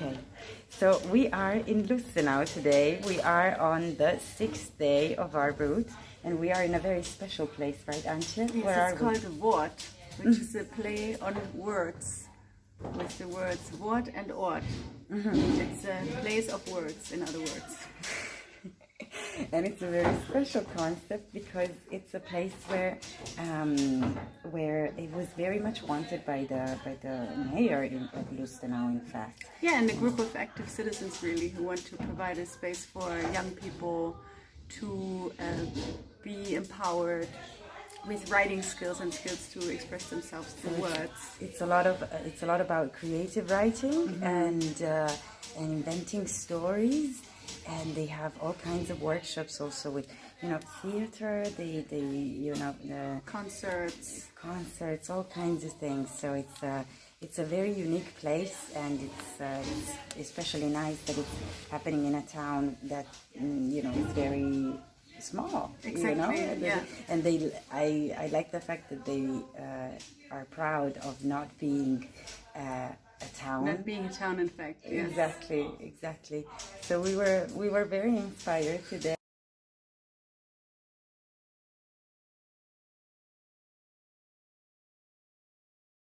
Okay, so we are in Lustenau today. We are on the sixth day of our route, and we are in a very special place, right, Antje? Yes, Where it's we? called Wort, which is a play on words with the words Wort and Ort. Mm-hmm. It's a place of words, in other words. And it's a very special concept because it's a place where um, where it was very much wanted by the by the mayor in, of Lustenau, in fact. Yeah, and a group of active citizens really who want to provide a space for young people to uh, be empowered with writing skills and skills to express themselves through words. It's a lot of uh, it's a lot about creative writing Mm-hmm. and uh, and inventing stories, and they have all kinds of workshops also with you know theater, they the you know the Concerts. concerts, all kinds of things. So it's a it's a very unique place, and it's, uh, it's especially nice that it's happening in a town that mm, you know is very small. You know? Exactly, And they- yeah. And they, I, I like the fact that they uh, are proud of not being uh, town. Not being a town, in fact. Yes. Exactly, exactly. So we were we were very inspired today.